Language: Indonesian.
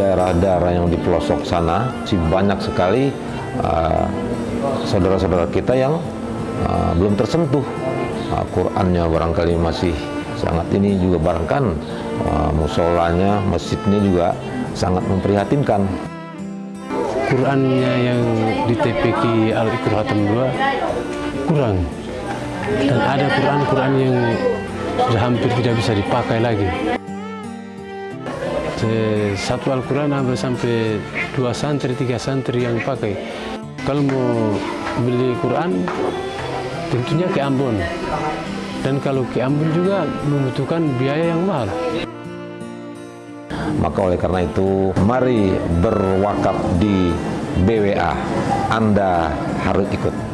daerah-daerah yang di pelosok sana masih banyak sekali uh, saudara-saudara uh, kita yang uh, belum tersentuh. Uh, Qurannya barangkali masih sangat ini juga barangkan uh, musolanya, masjidnya juga sangat memprihatinkan. Qurannya yang di TPK Al-Iqra 2 kurang. Dan ada Quran-Quran yang sudah hampir tidak bisa dipakai lagi satu Al-Quran hampir sampai dua santri, tiga santri yang pakai. Kalau mau beli Quran, tentunya ke Ambon. Dan kalau ke Ambon juga membutuhkan biaya yang mahal. Maka oleh karena itu, mari berwakaf di BWA. Anda harus ikut.